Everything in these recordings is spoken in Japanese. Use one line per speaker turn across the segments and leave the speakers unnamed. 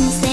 can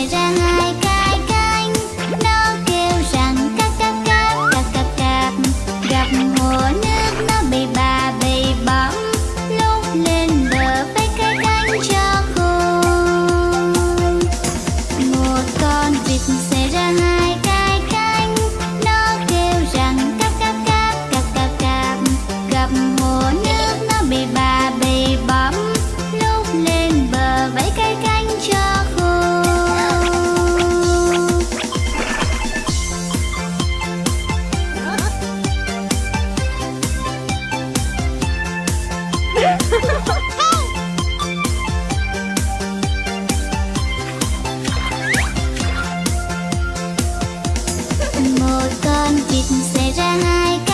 癖じゃないか